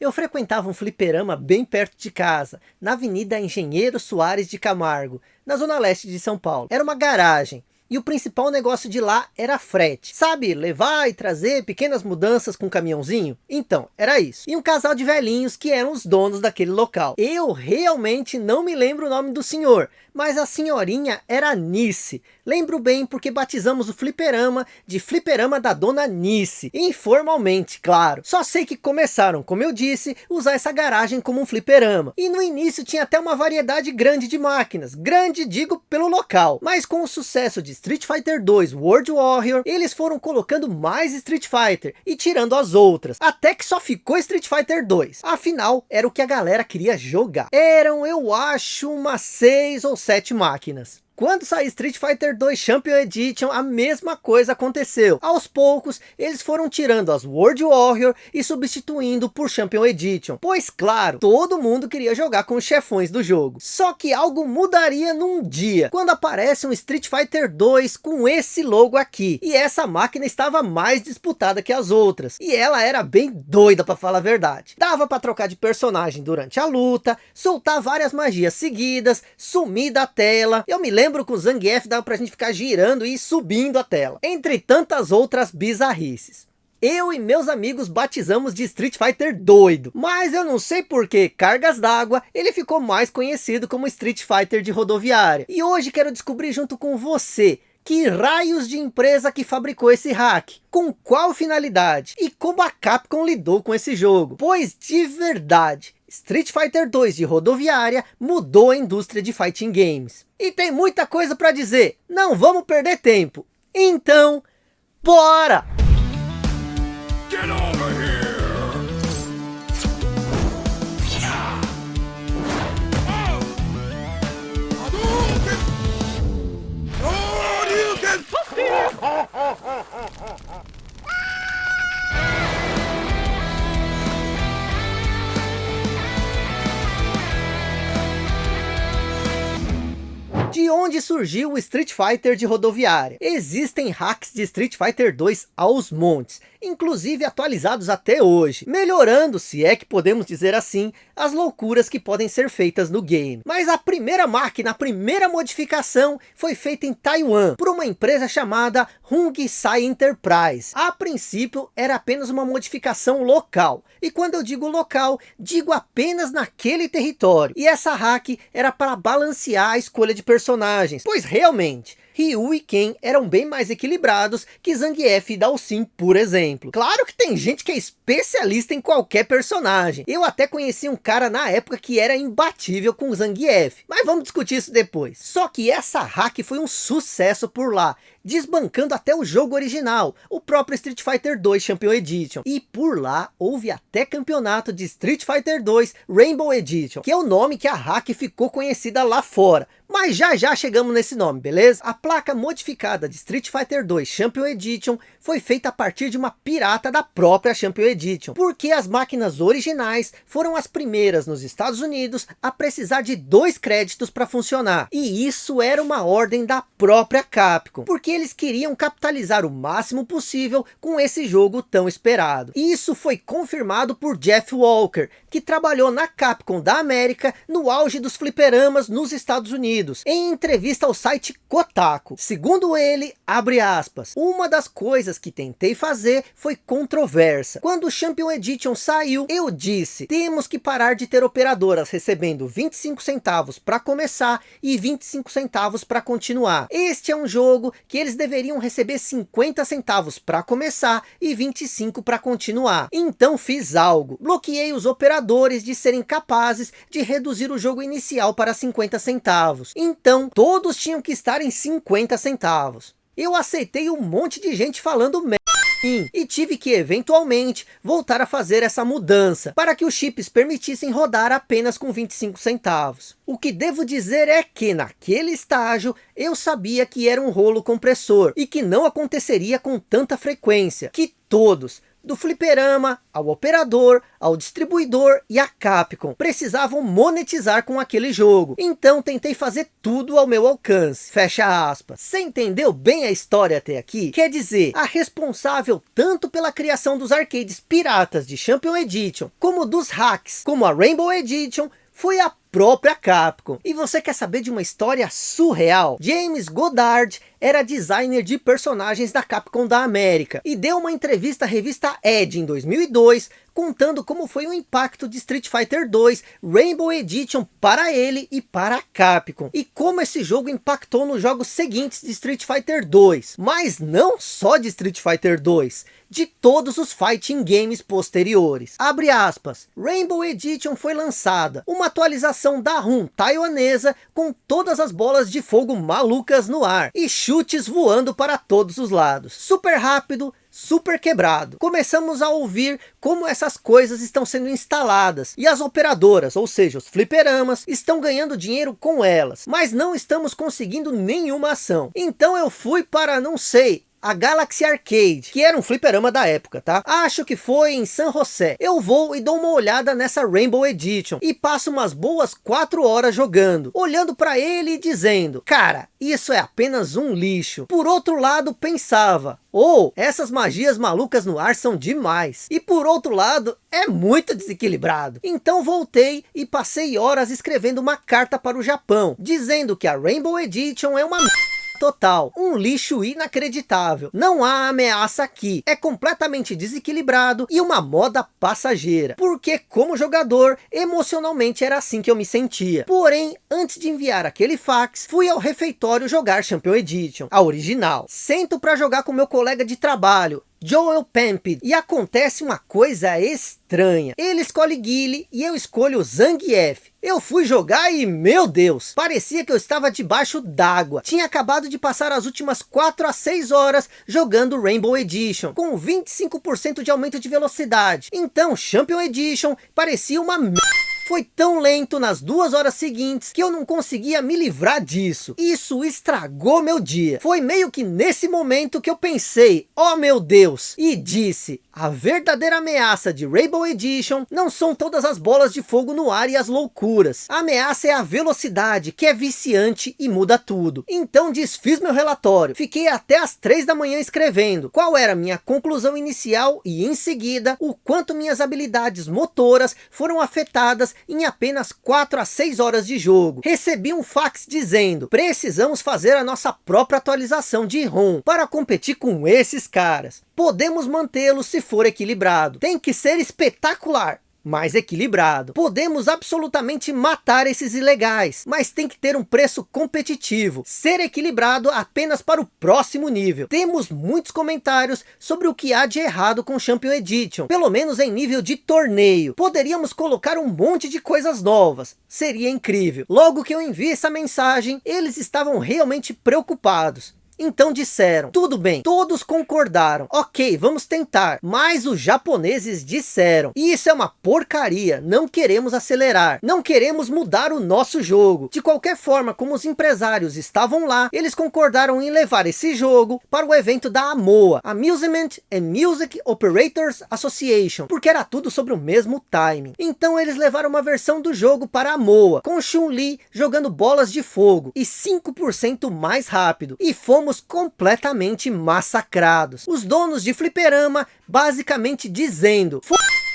Eu frequentava um fliperama bem perto de casa, na Avenida Engenheiro Soares de Camargo, na zona leste de São Paulo. Era uma garagem, e o principal negócio de lá era frete. Sabe, levar e trazer pequenas mudanças com caminhãozinho? Então, era isso. E um casal de velhinhos que eram os donos daquele local. Eu realmente não me lembro o nome do senhor, mas a senhorinha era Nice. Lembro bem porque batizamos o fliperama de fliperama da dona Nice. Informalmente, claro. Só sei que começaram, como eu disse, usar essa garagem como um fliperama. E no início tinha até uma variedade grande de máquinas. Grande, digo, pelo local. Mas com o sucesso de Street Fighter 2 World Warrior, eles foram colocando mais Street Fighter e tirando as outras, até que só ficou Street Fighter 2. Afinal, era o que a galera queria jogar. Eram, eu acho, umas 6 ou 7 máquinas. Quando saiu Street Fighter 2 Champion Edition, a mesma coisa aconteceu. Aos poucos, eles foram tirando as World Warrior e substituindo por Champion Edition. Pois claro, todo mundo queria jogar com os chefões do jogo. Só que algo mudaria num dia, quando aparece um Street Fighter 2 com esse logo aqui. E essa máquina estava mais disputada que as outras. E ela era bem doida para falar a verdade. Dava para trocar de personagem durante a luta, soltar várias magias seguidas, sumir da tela. Eu me lembro lembro que o Zangief dava pra gente ficar girando e subindo a tela. Entre tantas outras bizarrices. Eu e meus amigos batizamos de Street Fighter doido, mas eu não sei por que cargas d'água ele ficou mais conhecido como Street Fighter de rodoviária. E hoje quero descobrir junto com você que raios de empresa que fabricou esse hack? Com qual finalidade? E como a Capcom lidou com esse jogo? Pois de verdade, Street Fighter 2 de rodoviária mudou a indústria de fighting games. E tem muita coisa para dizer, não vamos perder tempo. Então, bora! Get over here! De onde surgiu o Street Fighter de rodoviária? Existem hacks de Street Fighter 2 aos montes, inclusive atualizados até hoje, melhorando, se é que podemos dizer assim, as loucuras que podem ser feitas no game. Mas a primeira máquina, a primeira modificação foi feita em Taiwan, por uma empresa chamada Hung Sai Enterprise. A princípio era apenas uma modificação local, e quando eu digo local, digo apenas naquele território, e essa hack era para balancear a escolha de personagens, pois realmente, Ryu e Ken eram bem mais equilibrados que Zangief e Dalsim, por exemplo. Claro que tem gente que é especialista em qualquer personagem. Eu até conheci um cara na época que era imbatível com Zangief. Mas vamos discutir isso depois. Só que essa hack foi um sucesso por lá desbancando até o jogo original, o próprio Street Fighter 2 Champion Edition. E por lá houve até campeonato de Street Fighter 2 Rainbow Edition, que é o nome que a hack ficou conhecida lá fora. Mas já já chegamos nesse nome, beleza? A placa modificada de Street Fighter 2 Champion Edition foi feita a partir de uma pirata da própria Champion Edition, porque as máquinas originais foram as primeiras nos Estados Unidos a precisar de dois créditos para funcionar. E isso era uma ordem da própria Capcom, porque eles queriam capitalizar o máximo possível com esse jogo tão esperado. Isso foi confirmado por Jeff Walker, que trabalhou na Capcom da América no auge dos fliperamas nos Estados Unidos, em entrevista ao site Kotaku. Segundo ele, abre aspas, uma das coisas que tentei fazer foi controversa. Quando o Champion Edition saiu, eu disse, temos que parar de ter operadoras recebendo 25 centavos para começar e 25 centavos para continuar. Este é um jogo que eles deveriam receber 50 centavos para começar e 25 para continuar. Então fiz algo, bloqueei os operadores de serem capazes de reduzir o jogo inicial para 50 centavos. Então, todos tinham que estar em 50 centavos. Eu aceitei um monte de gente falando merda e tive que eventualmente voltar a fazer essa mudança para que os chips permitissem rodar apenas com 25 centavos. O que devo dizer é que naquele estágio eu sabia que era um rolo compressor e que não aconteceria com tanta frequência, que todos, Do fliperama, ao operador, ao distribuidor e a Capcom. Precisavam monetizar com aquele jogo. Então tentei fazer tudo ao meu alcance. Fecha aspas. Você entendeu bem a história até aqui? Quer dizer, a responsável tanto pela criação dos arcades piratas de Champion Edition, como dos hacks, como a Rainbow Edition, foi a própria Capcom. E você quer saber de uma história surreal? James Goddard era designer de personagens da Capcom da América e deu uma entrevista à revista Edge em 2002 contando como foi o impacto de Street Fighter 2 Rainbow Edition para ele e para a Capcom e como esse jogo impactou nos jogos seguintes de Street Fighter 2 mas não só de Street Fighter 2 de todos os fighting games posteriores. Abre aspas, Rainbow Edition foi lançada, uma atualização da ROM taiwanesa com todas as bolas de fogo malucas no ar e chutes voando para todos os lados. Super rápido, super quebrado. Começamos a ouvir como essas coisas estão sendo instaladas. E as operadoras, ou seja, os fliperamas, estão ganhando dinheiro com elas. Mas não estamos conseguindo nenhuma ação. Então eu fui para, não sei, a Galaxy Arcade, que era um fliperama da época, tá? Acho que foi em San José. Eu vou e dou uma olhada nessa Rainbow Edition e passo umas boas 4 horas jogando, olhando para ele e dizendo, cara, isso é apenas um lixo. Por outro lado, pensava, ou oh, essas magias malucas no ar são demais. E por outro lado, é muito desequilibrado. Então voltei e passei horas escrevendo uma carta para o Japão, dizendo que a Rainbow Edition é uma total, um lixo inacreditável. Não há ameaça aqui, é completamente desequilibrado e uma moda passageira. Porque como jogador, emocionalmente era assim que eu me sentia. Porém, antes de enviar aquele fax, fui ao refeitório jogar Champion Edition, a original. Sento para jogar com meu colega de trabalho, Joel Pemp e acontece uma coisa estranha. Ele escolhe Guile e eu escolho Zangief. Eu fui jogar e, meu Deus, parecia que eu estava debaixo d'água. Tinha acabado de passar as últimas 4 a 6 horas jogando Rainbow Edition, com 25% de aumento de velocidade. Então, Champion Edition parecia uma merda foi tão lento nas duas horas seguintes que eu não conseguia me livrar disso. Isso estragou meu dia. Foi meio que nesse momento que eu pensei, oh meu Deus, e disse, a verdadeira ameaça de Rainbow Edition não são todas as bolas de fogo no ar e as loucuras. A ameaça é a velocidade, que é viciante e muda tudo. Então desfiz meu relatório. Fiquei até as três da manhã escrevendo qual era minha conclusão inicial e em seguida o quanto minhas habilidades motoras foram afetadas em apenas 4 a 6 horas de jogo. Recebi um fax dizendo, precisamos fazer a nossa própria atualização de ROM para competir com esses caras. Podemos mantê-lo se for equilibrado. Tem que ser espetacular mais equilibrado. Podemos absolutamente matar esses ilegais, mas tem que ter um preço competitivo, ser equilibrado apenas para o próximo nível. Temos muitos comentários sobre o que há de errado com Champion Edition, pelo menos em nível de torneio. Poderíamos colocar um monte de coisas novas, seria incrível. Logo que eu enviei essa mensagem, eles estavam realmente preocupados. Então disseram, tudo bem, todos concordaram, ok, vamos tentar. Mas os japoneses disseram, isso é uma porcaria, não queremos acelerar, não queremos mudar o nosso jogo. De qualquer forma, como os empresários estavam lá, eles concordaram em levar esse jogo para o evento da AMOA, Amusement and Music Operators Association, porque era tudo sobre o mesmo timing. Então eles levaram uma versão do jogo para a AMOA, com Chun-Li jogando bolas de fogo e 5% mais rápido. E fomos fomos completamente massacrados. Os donos de fliperama basicamente dizendo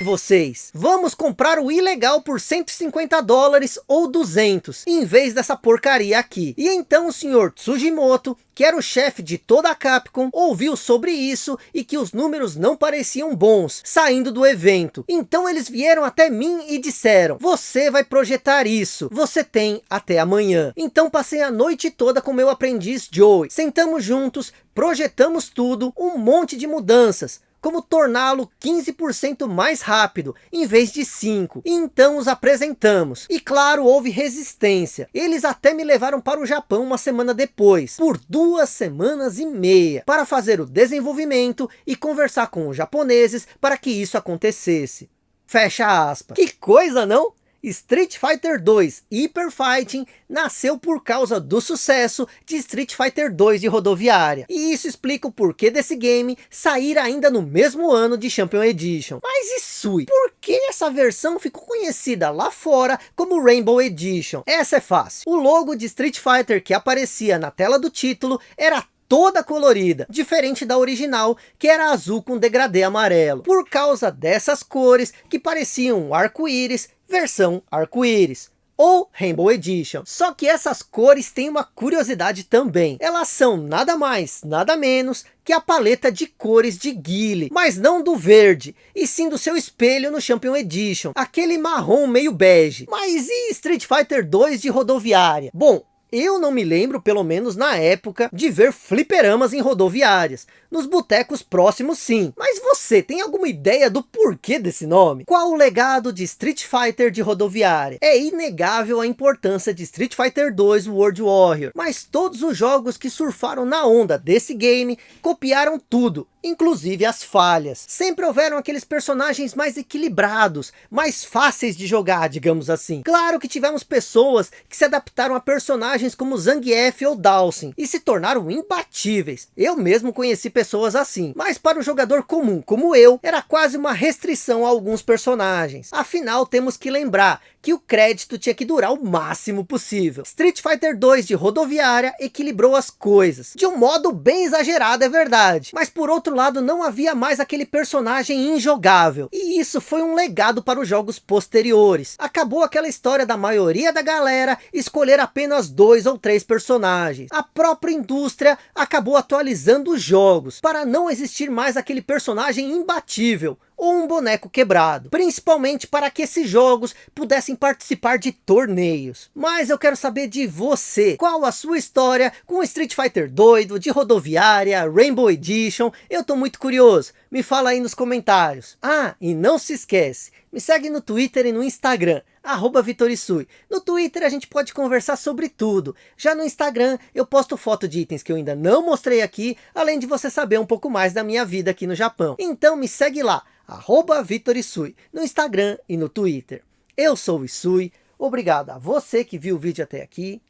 vocês, vamos comprar o ilegal por 150 dólares ou 200, em vez dessa porcaria aqui. E então o senhor Tsujimoto, que era o chefe de toda a Capcom, ouviu sobre isso e que os números não pareciam bons, saindo do evento. Então eles vieram até mim e disseram, você vai projetar isso, você tem até amanhã. Então passei a noite toda com meu aprendiz Joey, sentamos juntos, projetamos tudo, um monte de mudanças, como torná-lo 15% mais rápido, em vez de 5. Então os apresentamos. E claro, houve resistência. Eles até me levaram para o Japão uma semana depois, por duas semanas e meia, para fazer o desenvolvimento e conversar com os japoneses para que isso acontecesse. Fecha aspas. Que coisa, não? Street Fighter 2 Hyper Fighting nasceu por causa do sucesso de Street Fighter 2 de rodoviária. E isso explica o porquê desse game sair ainda no mesmo ano de Champion Edition. Mas e Sui? Por que essa versão ficou conhecida lá fora como Rainbow Edition? Essa é fácil. O logo de Street Fighter que aparecia na tela do título era toda colorida, diferente da original, que era azul com degradê amarelo. Por causa dessas cores que pareciam arco-íris, versão arco-íris ou Rainbow Edition. Só que essas cores têm uma curiosidade também. Elas são nada mais, nada menos que a paleta de cores de Guile, mas não do verde, e sim do seu espelho no Champion Edition, aquele marrom meio bege. Mas e Street Fighter 2 de rodoviária? Bom, eu não me lembro, pelo menos na época, de ver fliperamas em rodoviárias. Nos botecos próximos sim. Mas você tem alguma ideia do porquê desse nome? Qual o legado de Street Fighter de rodoviária? É inegável a importância de Street Fighter 2 World Warrior. Mas todos os jogos que surfaram na onda desse game copiaram tudo inclusive as falhas. Sempre houveram aqueles personagens mais equilibrados, mais fáceis de jogar, digamos assim. Claro que tivemos pessoas que se adaptaram a personagens como Zangief ou Dawson, e se tornaram imbatíveis. Eu mesmo conheci pessoas assim, mas para o jogador comum, como eu, era quase uma restrição a alguns personagens. Afinal, temos que lembrar que o crédito tinha que durar o máximo possível. Street Fighter 2 de rodoviária equilibrou as coisas, de um modo bem exagerado é verdade, mas por outro lado não havia mais aquele personagem injogável, e isso foi um legado para os jogos posteriores. Acabou aquela história da maioria da galera escolher apenas dois ou três personagens. A própria indústria acabou atualizando os jogos, para não existir mais aquele personagem imbatível, ou um boneco quebrado, principalmente para que esses jogos pudessem participar de torneios. Mas eu quero saber de você, qual a sua história com Street Fighter doido, de rodoviária, Rainbow Edition, eu tô muito curioso, me fala aí nos comentários. Ah, e não se esquece, me segue no Twitter e no Instagram, arroba Vitorisui. No Twitter a gente pode conversar sobre tudo. Já no Instagram eu posto foto de itens que eu ainda não mostrei aqui, além de você saber um pouco mais da minha vida aqui no Japão. Então me segue lá, arroba Vitor Isui, no Instagram e no Twitter. Eu sou o Isui, obrigado a você que viu o vídeo até aqui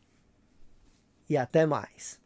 e até mais.